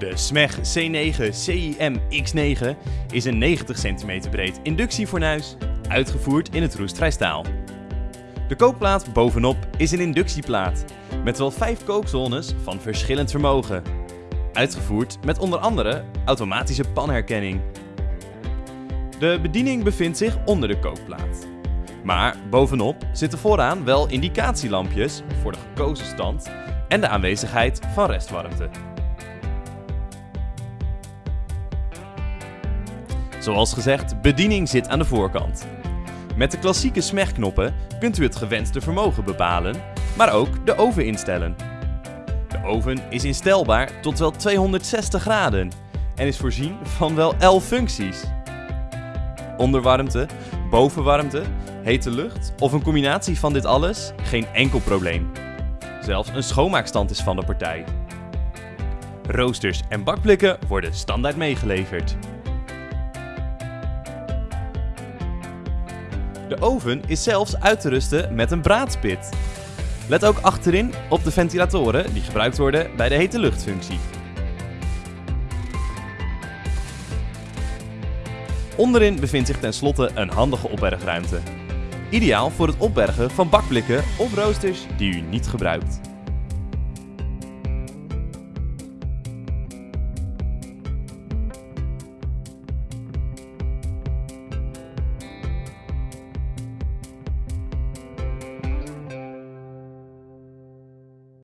De SMEG C9 CIM X9 is een 90 cm breed inductiefornuis, uitgevoerd in het roestvrijstaal. De kookplaat bovenop is een inductieplaat, met wel 5 kookzones van verschillend vermogen. Uitgevoerd met onder andere automatische panherkenning. De bediening bevindt zich onder de kookplaat. Maar bovenop zitten vooraan wel indicatielampjes voor de gekozen stand en de aanwezigheid van restwarmte. Zoals gezegd, bediening zit aan de voorkant. Met de klassieke smegknoppen kunt u het gewenste vermogen bepalen, maar ook de oven instellen. De oven is instelbaar tot wel 260 graden en is voorzien van wel 11 functies. Onderwarmte, bovenwarmte, hete lucht of een combinatie van dit alles? Geen enkel probleem. Zelfs een schoonmaakstand is van de partij. Roosters en bakblikken worden standaard meegeleverd. De oven is zelfs uit te rusten met een braadspit. Let ook achterin op de ventilatoren die gebruikt worden bij de hete luchtfunctie. Onderin bevindt zich tenslotte een handige opbergruimte. Ideaal voor het opbergen van bakblikken of roosters die u niet gebruikt.